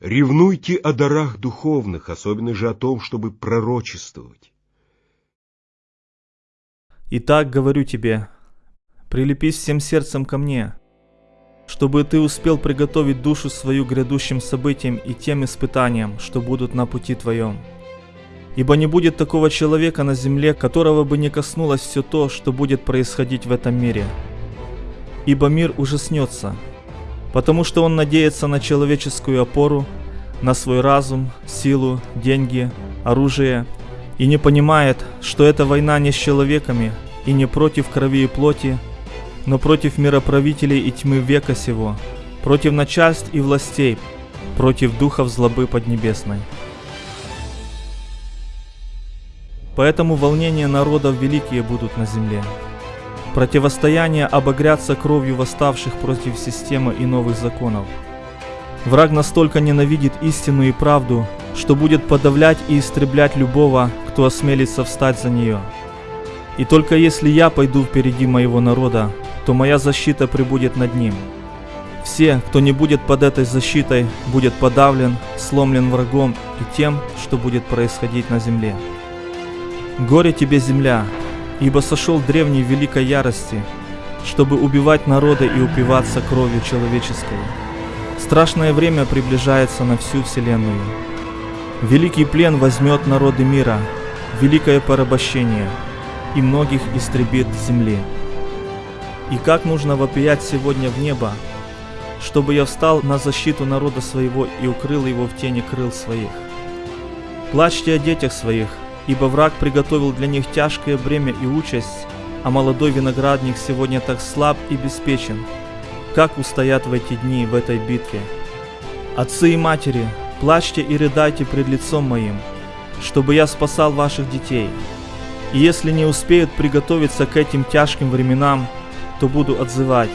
Ревнуйте о дарах духовных, особенно же о том, чтобы пророчествовать. Итак, говорю тебе, прилепись всем сердцем ко мне, чтобы ты успел приготовить душу свою грядущим событиям и тем испытаниям, что будут на пути твоем. Ибо не будет такого человека на земле, которого бы не коснулось все то, что будет происходить в этом мире. Ибо мир ужаснется, потому что он надеется на человеческую опору, на свой разум, силу, деньги, оружие, и не понимает, что эта война не с человеками и не против крови и плоти, но против мироправителей и тьмы века сего, против начальств и властей, против духов злобы поднебесной. Поэтому волнения народов великие будут на земле. Противостояние обогрятся кровью восставших против системы и новых законов. Враг настолько ненавидит истину и правду, что будет подавлять и истреблять любого, кто осмелится встать за нее. И только если я пойду впереди моего народа, то моя защита прибудет над ним. Все, кто не будет под этой защитой, будет подавлен, сломлен врагом и тем, что будет происходить на земле. Горе тебе, земля, ибо сошел древний великой ярости, чтобы убивать народы и упиваться кровью человеческой. Страшное время приближается на всю вселенную. Великий плен возьмет народы мира, великое порабощение, и многих истребит земли. И как нужно вопиять сегодня в небо, чтобы я встал на защиту народа своего и укрыл его в тени крыл своих. Плачьте о детях своих, ибо враг приготовил для них тяжкое бремя и участь, а молодой виноградник сегодня так слаб и беспечен. Как устоят в эти дни в этой битве? Отцы и матери, плачьте и рыдайте пред лицом моим, чтобы я спасал ваших детей. И если не успеют приготовиться к этим тяжким временам, то буду отзывать,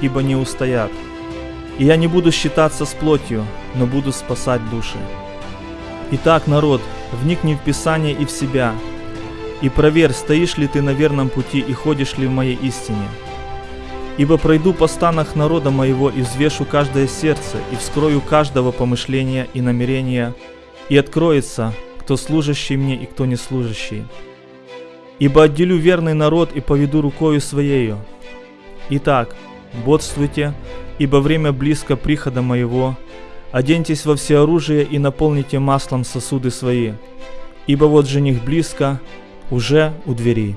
ибо не устоят. И я не буду считаться с плотью, но буду спасать души. Итак, народ, вникни в Писание и в себя, и проверь, стоишь ли ты на верном пути и ходишь ли в моей истине. Ибо пройду по станах народа моего и взвешу каждое сердце, и вскрою каждого помышления и намерения, и откроется, кто служащий мне и кто не служащий. Ибо отделю верный народ и поведу рукою своею. Итак, бодствуйте, ибо время близко прихода моего, Оденьтесь во всеоружие и наполните маслом сосуды свои, ибо вот жених близко, уже у дверей.